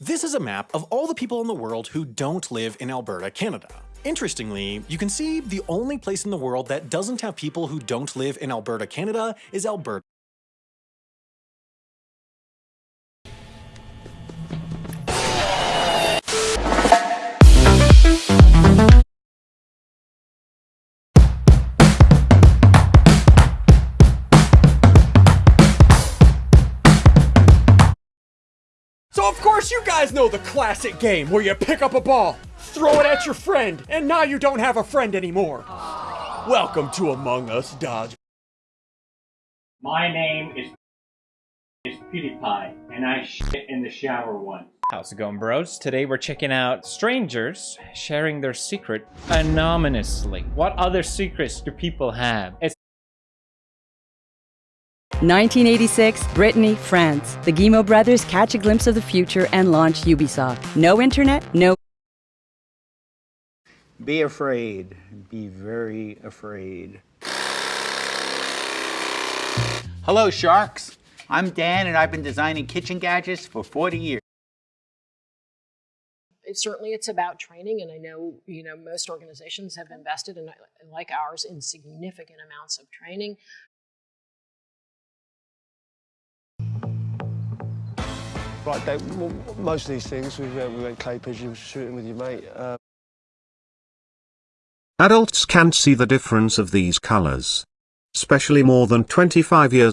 This is a map of all the people in the world who don't live in Alberta, Canada. Interestingly, you can see the only place in the world that doesn't have people who don't live in Alberta, Canada is Alberta. Course you guys know the classic game where you pick up a ball, throw it at your friend, and now you don't have a friend anymore. Welcome to Among Us Dodge. My name is is PewDiePie, and I shit in the shower once. How's it going, bros? Today we're checking out strangers sharing their secret anonymously. What other secrets do people have? It's 1986, Brittany, France. The Guillemot brothers catch a glimpse of the future and launch Ubisoft. No internet, no. Be afraid. Be very afraid. Hello, sharks. I'm Dan, and I've been designing kitchen gadgets for 40 years. It, certainly it's about training and i know you know most organizations have invested in like ours in significant amounts of training Like they, most of these things, we, uh, we went clay pigeon shooting with your mate. Uh, Adults can't see the difference of these colors. Especially more than 25 years.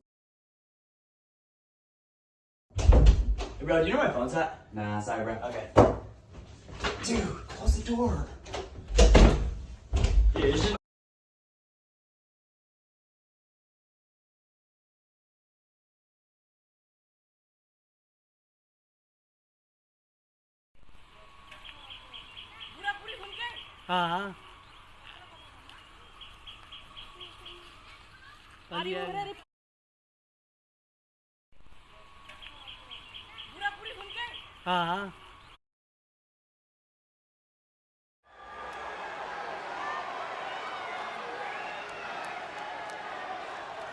Hey bro, do you know where my phone's at? Nah, sorry bro. Okay. Dude, close the door. ¿Ah? हाँ Ah.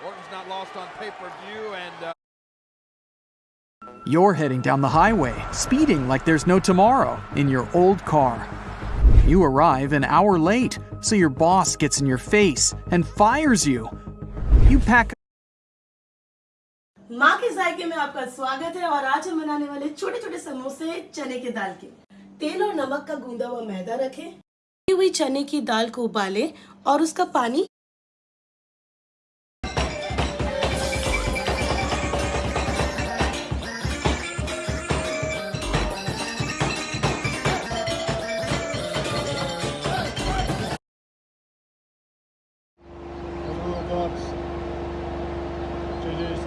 Orton's not lost on pay-per-view and... Uh... You're heading down the highway, speeding like there's no tomorrow in your old car. You arrive an hour late, so your boss gets in your face and fires you. You pack माँ के जायके में आपका स्वागत है और आज हम बनाने वाले छोटे छोटे समोसे चने की दाल के तेल और नमक का गूंदा हुआ मैदा रखें हुई चने की दाल को उबालें और उसका पानी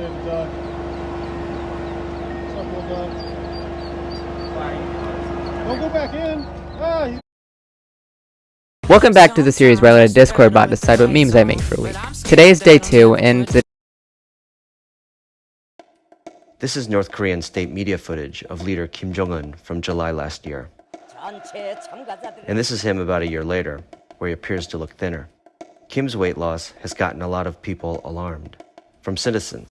JJ said duck. What's up, little? Don't go back in. Ah, you Welcome back to the series where I let a Discord bot decide what memes I make for a week. Today is day two, and the This is North Korean state media footage of leader Kim Jong-un from July last year. And this is him about a year later, where he appears to look thinner. Kim's weight loss has gotten a lot of people alarmed, from citizens.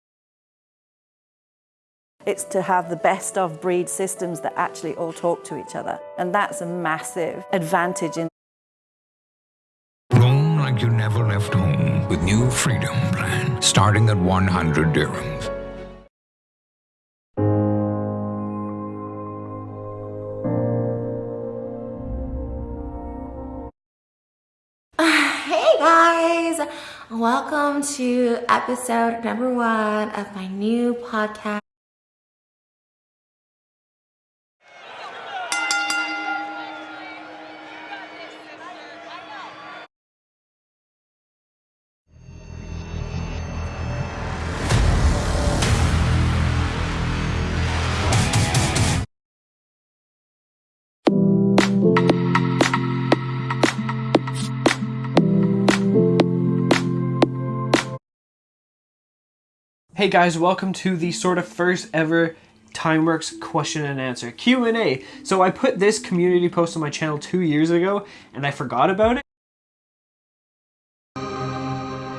It's to have the best of breed systems that actually all talk to each other. And that's a massive advantage in Roam like you never left home with new Freedom Plan, starting at 100 dirhams. Hey guys! Welcome to episode number one of my new podcast. Hey guys, welcome to the sort of first ever TimeWorks question and answer Q&A. So I put this community post on my channel two years ago and I forgot about it.